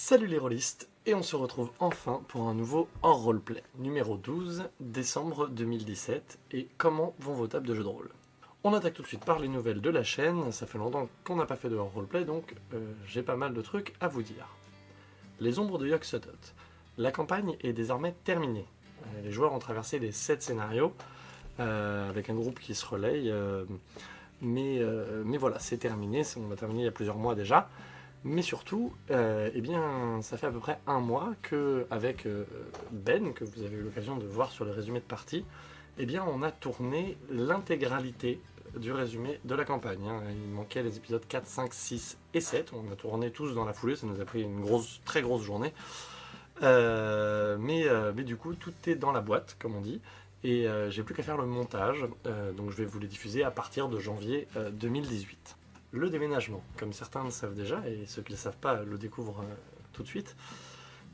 Salut les rôlistes, et on se retrouve enfin pour un nouveau hors roleplay, numéro 12, décembre 2017, et comment vont vos tables de jeux de rôle? On attaque tout de suite par les nouvelles de la chaîne, ça fait longtemps qu'on n'a pas fait de hors roleplay, donc euh, j'ai pas mal de trucs à vous dire. Les ombres de Yog Sothoth. La campagne est désormais terminée. Euh, les joueurs ont traversé les 7 scénarios, euh, avec un groupe qui se relaye, mais, mais voilà, c'est terminé, on l'a terminé il y a plusieurs mois déjà. Mais surtout, euh, eh bien, ça fait à peu près un mois que, avec euh, Ben, que vous avez eu l'occasion de voir sur le résumé de partie, eh bien, on a tourné l'intégralité du résumé de la campagne. hein. Il manquait les épisodes 4, 5, 6 et 7. On a tourné tous dans la foulée, ça nous a pris une grosse, très grosse journée. Euh, mais, mais du coup, tout est dans la boîte, comme on dit. Et j'ai plus qu'à faire le montage, donc je vais vous les diffuser à partir de janvier euh, 2018. Le déménagement, comme certains le savent déjà, et ceux qui ne le savent pas le découvrent euh, tout de suite,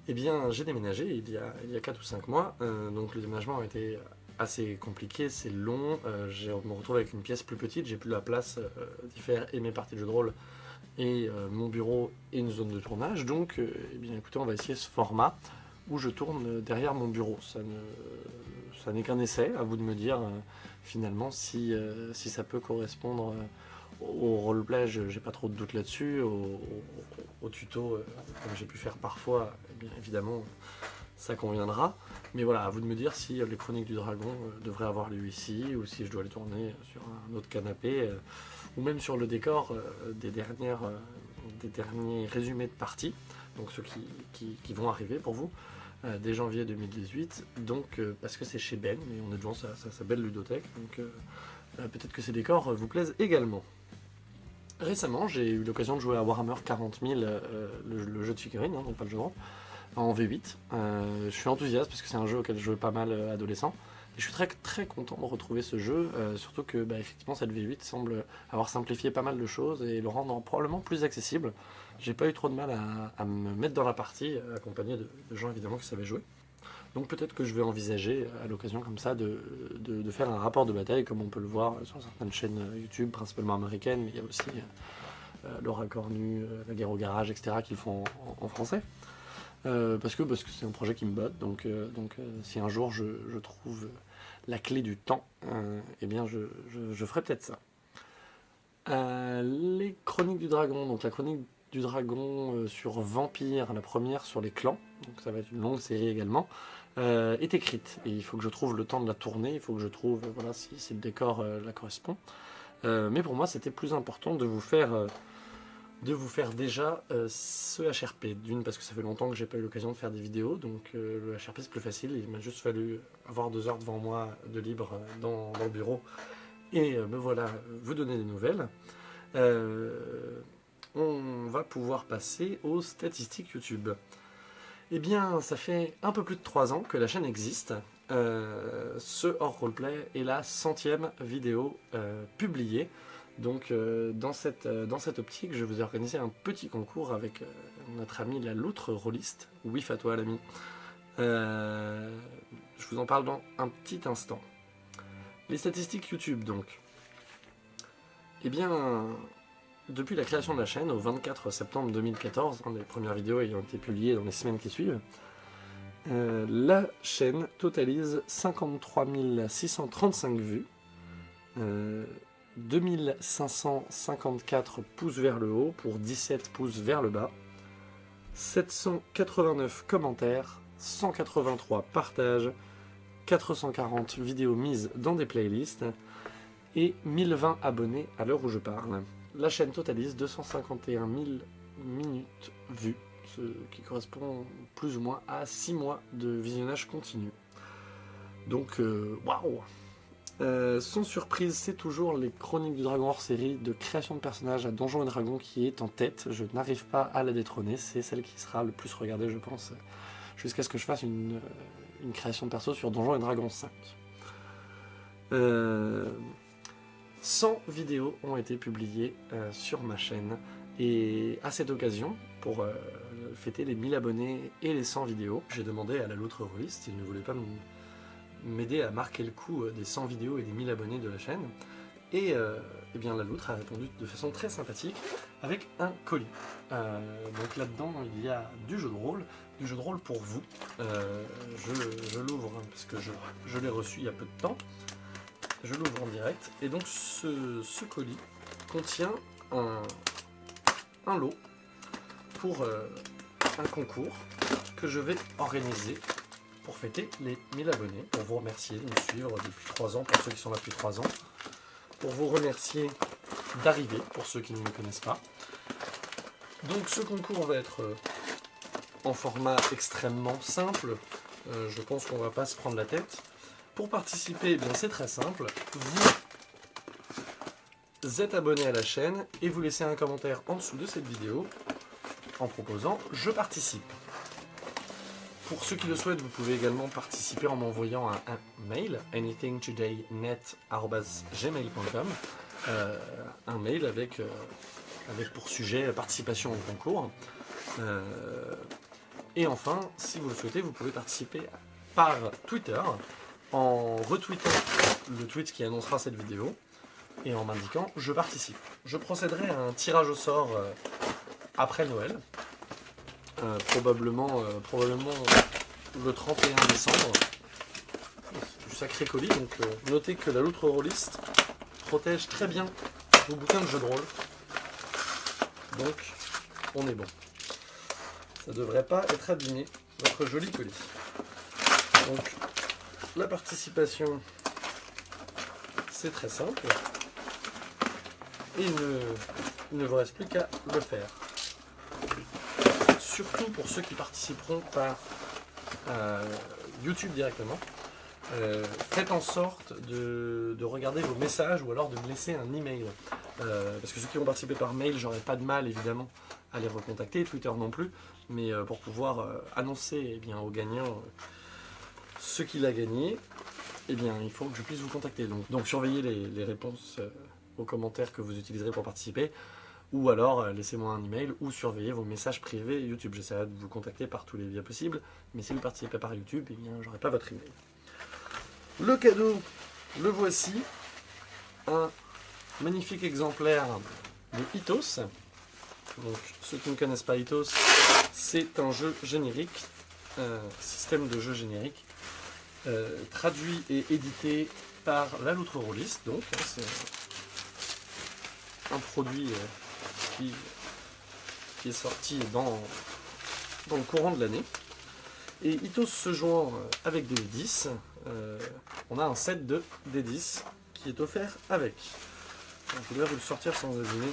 eh bien j'ai déménagé il y a, il y a 4 ou 5 mois, euh, donc le déménagement a été assez compliqué, c'est long, euh, je me retrouve avec une pièce plus petite, j'ai plus la place d'y faire et mes parties de jeu de rôle, et mon bureau et une zone de tournage, donc eh bien écoutez, on va essayer ce format où je tourne derrière mon bureau. Ça ne- ça n'est qu'un essai, à vous de me dire finalement si, si ça peut correspondre au roleplay, j'ai pas trop de doute là-dessus, au, tuto, euh, comme j'ai pu faire parfois, eh bien évidemment ça conviendra. Mais voilà, à vous de me dire si euh, les chroniques du dragon euh, devraient avoir lieu ici, ou si je dois les tourner sur un autre canapé, ou même sur le décor des, dernières, des derniers résumés de partie, donc ceux qui, qui- vont arriver pour vous dès janvier 2018, donc parce que c'est chez Ben, et on est devant sa, sa- belle ludothèque, donc peut-être que ces décors vous plaisent également. Récemment, j'ai eu l'occasion de jouer à Warhammer 40 000, euh, le, jeu de figurines, hein, donc pas le jeu de rôle, en V8. Euh, je suis enthousiaste parce que c'est un jeu auquel je jouais pas mal euh, adolescent. Et je suis très très content de retrouver ce jeu, surtout que bah, effectivement cette V8 semble avoir simplifié pas mal de choses et le rendre probablement plus accessible. J'ai pas eu trop de mal à, me mettre dans la partie, accompagné de gens évidemment qui savaient jouer. Donc peut-être que je vais envisager à l'occasion comme ça de, faire un rapport de bataille comme on peut le voir sur certaines chaînes euh, YouTube, principalement américaines, mais il y a aussi euh, euh, Laura Cornu, euh, La guerre au garage, etc. qui le font en, français. Euh, parce que c'est un projet qui me botte, donc, euh, euh, si un jour je, trouve la clé du temps, euh, eh bien je, je- je ferai peut-être ça. Euh, les chroniques du dragon, donc la chronique du dragon euh, sur Vampire, la première sur les clans, donc ça va être une longue série également, euh, est écrite. Et il faut que je trouve le temps de la tourner, il faut que je trouve euh, voilà, si, le décor euh, la correspond. Mais pour moi, c'était plus important de vous faire, de vous faire déjà ce HRP. D'une, parce que ça fait longtemps que j'ai pas eu l'occasion de faire des vidéos, donc le HRP c'est plus facile. Il m'a juste fallu avoir deux heures devant moi de libre dans, dans le bureau. Et me voilà, vous donner des nouvelles. On va pouvoir passer aux statistiques YouTube. Eh bien, ça fait un peu plus de 3 ans que la chaîne existe. Euh, ce hors roleplay est la centième vidéo euh, publiée. Donc, euh, dans, cette, optique, je vous ai organisé un petit concours avec notre ami la loutre rôliste. Oui, à toi, l'ami. Je vous en parle dans un petit instant. Les statistiques YouTube, donc. Eh bien, depuis la création de la chaîne, au 24 septembre 2014, hein, les premières vidéos ayant été publiées dans les semaines qui suivent, euh, la chaîne totalise 53 635 vues, euh, 2554 pouces vers le haut pour 17 pouces vers le bas, 789 commentaires, 183 partages, 440 vidéos mises dans des playlists et 1020 abonnés à l'heure où je parle. La chaîne totalise 251 000 minutes vues, ce qui correspond plus ou moins à 6 mois de visionnage continu. Donc, euh, waouh Euh, Sans surprise, c'est toujours les Chroniques du Dragon hors série de création de personnages à Donjons et Dragons qui est en tête. Je n'arrive pas à la détrôner, c'est celle qui sera le plus regardée, je pense, jusqu'à ce que je fasse une, une création de perso sur Donjons et Dragons 5. Euh, 100 vidéos ont été publiées euh, sur ma chaîne et à cette occasion, pour euh, fêter les 1000 abonnés et les 100 vidéos, j'ai demandé à la loutre rôliste s'il ne voulait pas m'aider à marquer le coup euh, des 100 vidéos et des 1000 abonnés de la chaîne Et eh bien, la loutre a répondu de façon très sympathique avec un colis. Donc là-dedans, il y a du jeu de rôle, du jeu de rôle pour vous. Je, l'ouvre hein, parce que je, l'ai reçu il y a peu de temps. Je l'ouvre en direct. Et donc ce, colis contient un, lot pour un concours que je vais organiser pour fêter les 1000 abonnés, pour vous remercier de nous suivre depuis 3 ans, pour ceux qui sont là depuis 3 ans, pour vous remercier d'arriver, pour ceux qui ne me connaissent pas. Donc ce concours va être euh, en format extrêmement simple, euh, je pense qu'on va pas se prendre la tête. Pour participer, eh c'est très simple, vous êtes abonné à la chaîne et vous laissez un commentaire en dessous de cette vidéo en proposant « Je participe ». Pour ceux qui le souhaitent, vous pouvez également participer en m'envoyant un, mail, anythingtoday.net.gmail.com euh, un mail avec, euh, pour sujet participation au concours. Euh, et enfin, si vous le souhaitez, vous pouvez participer par Twitter en retweetant le tweet qui annoncera cette vidéo et en m'indiquant « Je participe ». Je procéderai à un tirage au sort après Noël, euh, probablement, euh, probablement le 31 décembre. Du sacré colis, donc euh, notez que la loutre rôliste protège très bien vos bouquins de jeux de rôle. Donc, on est bon. Ça devrait pas être abîmé, votre joli colis. La participation, c'est très simple. Et il ne, vous reste plus qu'à le faire surtout pour ceux qui participeront par euh, YouTube directement, euh, faites en sorte de, regarder vos messages ou alors de me laisser un email. Euh, parce que ceux qui vont participer par mail, j'aurai pas de mal évidemment à les recontacter, Twitter non plus, mais pour pouvoir annoncer eh bien, au gagnant ce qu'il a gagné, eh bien, il faut que je puisse vous contacter. Donc, surveillez les réponses aux commentaires que vous utiliserez pour participer ou alors euh, laissez-moi un email ou surveillez vos messages privés YouTube. J'essaierai de vous contacter par tous les biais possibles, mais si vous participez par YouTube, eh bien, j'aurai pas votre email. Le cadeau, le voici, un magnifique exemplaire de Itos. Donc, ceux qui ne connaissent pas Itos, c'est un jeu générique, un système de jeu générique, euh, traduit et édité par la Loutre Rolliste. Donc, hein, c'est un produit euh, qui, est sorti dans, dans le courant de l'année. Et Itos se joint euh, avec des 10 euh, on a un set de D10 qui est offert avec. je vais vous le sortir sans abîmer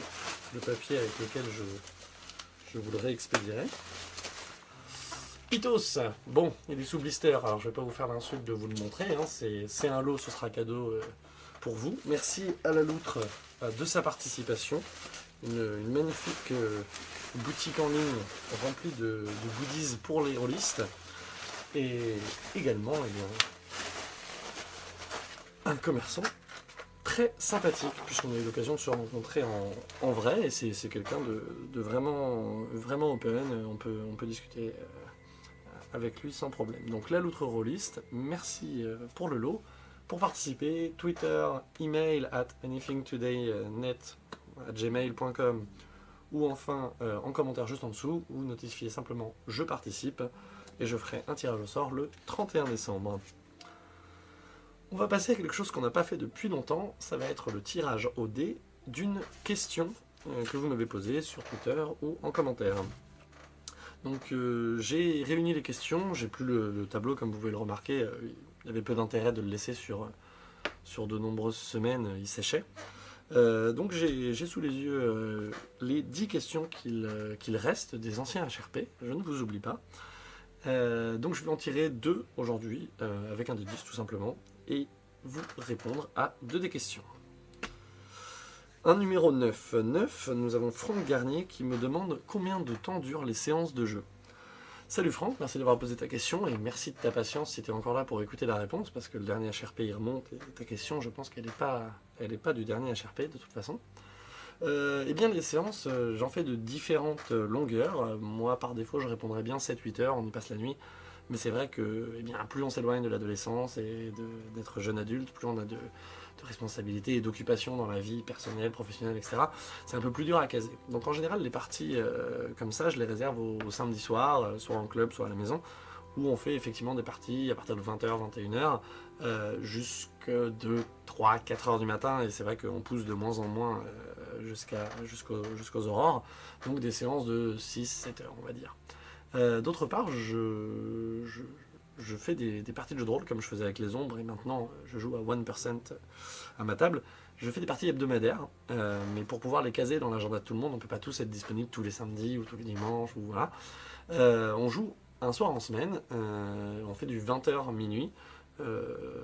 le papier avec lequel je, je vous le réexpédierai. Itos, bon, il est sous blister, alors je vais pas vous faire l'insulte de vous le montrer, hein. c'est un lot, ce sera cadeau euh, pour vous. Merci à la loutre de sa participation une, magnifique euh, boutique en ligne remplie de, goodies pour les rôlistes. Et également eh un commerçant très sympathique, puisqu'on a eu l'occasion de se rencontrer en, vrai, et c'est quelqu'un de, vraiment, vraiment open, on peut, on peut discuter euh, avec lui sans problème. Donc la loutre rôliste, merci euh, pour le lot. Pour participer, Twitter, email at anythingtoday.net gmail.com ou enfin euh, en commentaire juste en dessous, ou notifiez simplement « Je participe » et je ferai un tirage au sort le 31 décembre. On va passer à quelque chose qu'on n'a pas fait depuis longtemps, ça va être le tirage au dé d'une question euh, que vous m'avez posée sur Twitter ou en commentaire. Donc euh, j'ai réuni les questions, j'ai plus le, tableau comme vous pouvez le remarquer, il y avait peu d'intérêt de le laisser sur, de nombreuses semaines, il séchait. Euh, donc j'ai sous les yeux euh, les 10 questions euh, qu'il reste des anciens HRP, je ne vous oublie pas. donc je vais en tirer deux aujourd'hui, avec un de 10 tout simplement, et vous répondre à deux des questions. Un numéro 9. 9, nous avons Franck Garnier qui me demande combien de temps durent les séances de jeu. Salut Franck, merci d'avoir posé ta question et merci de ta patience si tu es encore là pour écouter la réponse parce que le dernier HRP il remonte et ta question je pense qu'elle n'est pas, pas du dernier HRP de toute façon. Euh, eh bien les séances, j'en fais de différentes longueurs. moi par défaut je répondrai bien 7-8 heures, on y passe la nuit. Mais c'est vrai que eh bien, plus on s'éloigne de l'adolescence et d'être jeune adulte, plus on a de, responsabilités et d'occupations dans la vie personnelle, professionnelle, etc. C'est un peu plus dur à caser. Donc en général, les parties euh, comme ça, je les réserve au, samedi soir, euh, soit en club, soit à la maison, où on fait effectivement des parties à partir de 20h, 21h, euh, jusque de 3, 4 heures du matin, et c'est vrai qu'on pousse de moins en moins jusqu'à jusqu'aux aurores, donc des séances de 6-7 heures, on va dire. D'autre part, je, fais des, parties de jeux de rôle comme je faisais avec les ombres et maintenant je joue à 1% à ma table. Je fais des parties hebdomadaires, euh, mais pour pouvoir les caser dans l'agenda de tout le monde, on ne peut pas tous être disponibles tous les samedis ou tous les dimanches. Ou voilà. Euh, on joue un soir en semaine, euh, on fait du 20h minuit,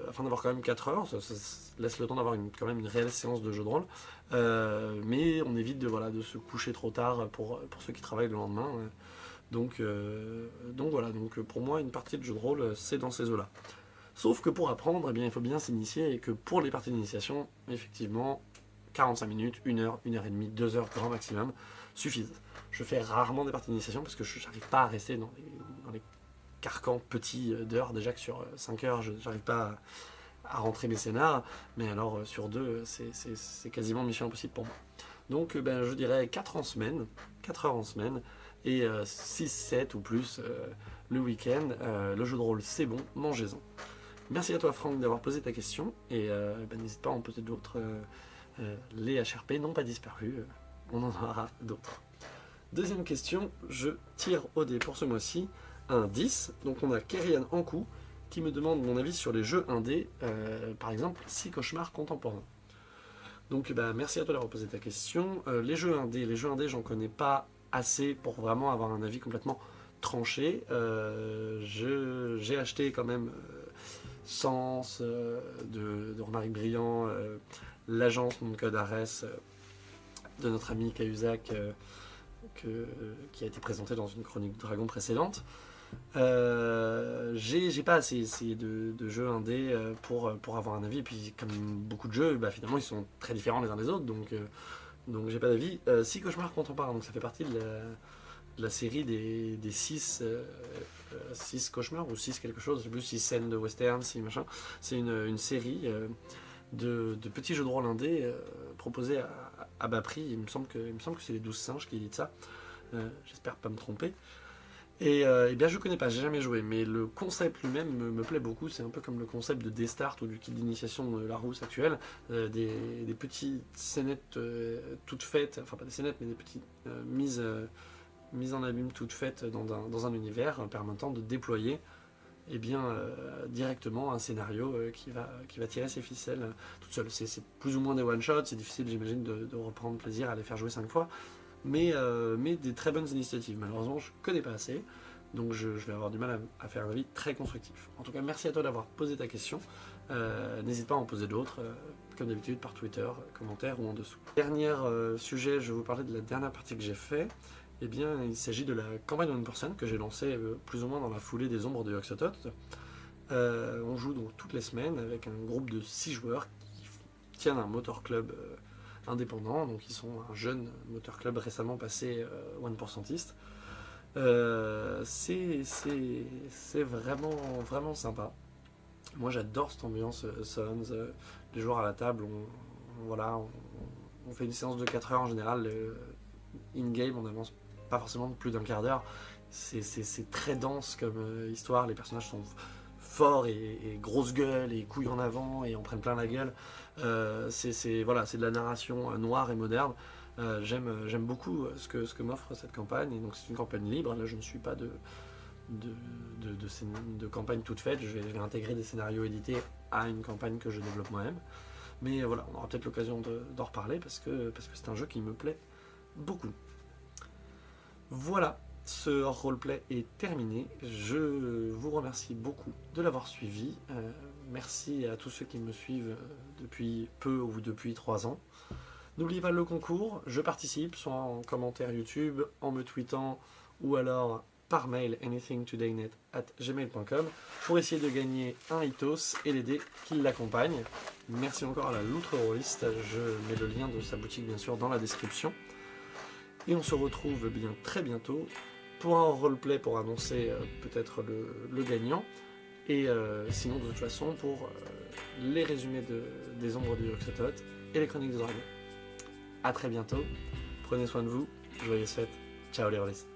afin d'avoir quand même 4 heures, ça, laisse le temps d'avoir quand même une réelle séance de jeu de rôle, mais on évite de, se coucher trop tard pour ceux qui travaillent le lendemain. Donc, euh, donc voilà, donc pour moi, une partie de jeu de rôle, c'est dans ces eaux-là. Sauf que pour apprendre, eh bien, il faut bien s'initier et que pour les parties d'initiation, effectivement, 45 minutes, 1 heure, 1 heure et demie, 2 heures grand maximum suffisent. Je fais rarement des parties d'initiation parce que je n'arrive pas à rester dans les, carcans petits d'heures. Déjà que sur 5 heures, je n'arrive pas à, rentrer mes scénars, mais alors sur 2, c'est quasiment mission impossible pour moi. Donc ben, je dirais 4 en semaine, 4 heures en semaine, et 6, euh, 7 ou plus euh, le week-end. Euh, le jeu de rôle, c'est bon, mangez-en. Merci à toi Franck d'avoir posé ta question et bah, n'hésite pas à en poser d'autres. les HRP n'ont pas disparu, on en aura d'autres. Deuxième question, je tire au dé pour ce mois-ci un 10. Donc on a Kerian Ankou qui me demande mon avis sur les jeux indés, par exemple 6 cauchemars contemporains. Donc bah, merci à toi d'avoir posé ta question. les jeux indés, les jeux indés j'en connais pas assez pour vraiment avoir un avis complètement tranché. Euh, j'ai acheté quand même euh, Sens euh, de, de Romaric l'agence Mon Code Ares de notre ami Cahuzac qui a été présenté dans une chronique Dragon précédente. j'ai pas assez essayé de, jeux indés pour, pour avoir un avis. Et puis, comme beaucoup de jeux, bah, finalement, ils sont très différents les uns des autres. Donc j'ai pas d'avis. Euh, six cauchemars contemporains, donc ça fait partie de la, série des, six, euh, euh, cauchemars, ou six quelque chose, je sais plus, six scènes de western, six machin. C'est une, série de, petits jeux de rôle indés proposés à, bas prix. Il me semble que, que c'est les 12 singes qui dit ça. J'espère pas me tromper. Et, euh, eh bien je connais pas, j'ai jamais joué, mais le concept lui-même me, plaît beaucoup. C'est un peu comme le concept de Destart ou du kit d'initiation de Larousse actuel. Euh, des, petites scénettes euh, toutes faites, enfin pas des scénettes, mais des petites mises, mises en abîme toutes faites dans un, univers permettant de déployer eh bien, directement un scénario qui, va, tirer ses ficelles toute seule. C'est plus ou moins des one-shots, c'est difficile j'imagine de, de, reprendre plaisir à les faire jouer cinq fois, euh, mais, des très bonnes initiatives. Malheureusement, je ne connais pas assez, donc je, vais avoir du mal à, faire un avis très constructif. En tout cas, merci à toi d'avoir posé ta question. Euh, n'hésite pas à en poser d'autres, euh, comme d'habitude par Twitter, commentaire ou en dessous. Dernier sujet, je vais vous parler de la dernière partie que j'ai fait. Eh bien, il s'agit de la campagne One Person que j'ai lancée plus ou moins dans la foulée des ombres de Yoxotot. on joue donc toutes les semaines avec un groupe de 6 joueurs qui tiennent un motor club indépendants, donc ils sont un jeune moteur club récemment passé euh, one percentiste. Euh, c'est vraiment, vraiment sympa. Moi j'adore cette ambiance euh, Suns, les joueurs à la table, on, voilà, on, fait une séance de 4 heures en général, in-game on avance pas forcément plus d'un quart d'heure, c'est très dense comme histoire, les personnages sont forts et, grosse gueule et couilles en avant et en prennent plein la gueule. Euh, c'est voilà, de la narration euh, noire et moderne. Euh, J'aime beaucoup ce que, m'offre cette campagne. Et donc c'est une campagne libre. Là, je ne suis pas de, de, campagne toute faite. Je vais, intégrer des scénarios édités à une campagne que je développe moi-même. Mais voilà, on aura peut-être l'occasion d'en reparler parce que c'est un jeu qui me plaît beaucoup. Voilà, ce roleplay est terminé. Je vous remercie beaucoup de l'avoir suivi. Euh, merci à tous ceux qui me suivent depuis peu ou depuis trois ans. N'oubliez pas le concours, je participe, soit en commentaire YouTube, en me tweetant, ou alors par mail anythingtodaynet at gmail.com pour essayer de gagner un Itos et les dés qui l'accompagnent. Merci encore à la Loutre je mets le lien de sa boutique bien sûr dans la description. Et on se retrouve bien très bientôt pour un roleplay pour annoncer euh, peut-être le, le gagnant. Et euh, sinon, de toute façon, pour euh, les résumés de- des ombres du Yoxotot et les chroniques de dragon. A très bientôt. Prenez soin de vous. Joyeuses fêtes. Ciao les rôlistes.